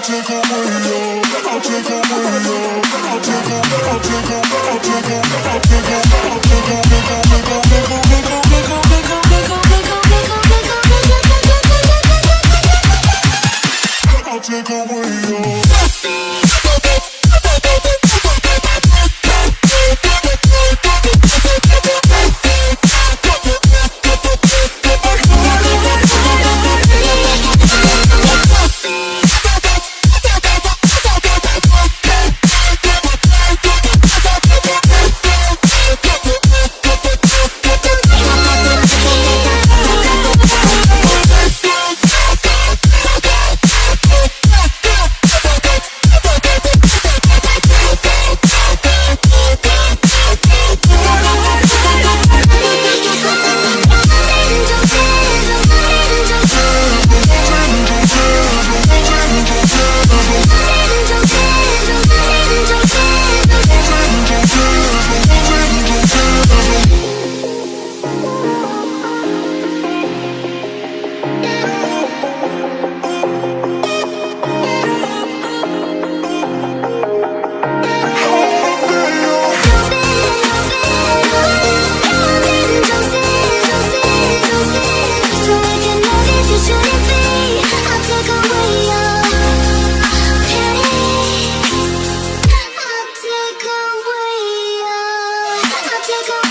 take away your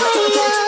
higher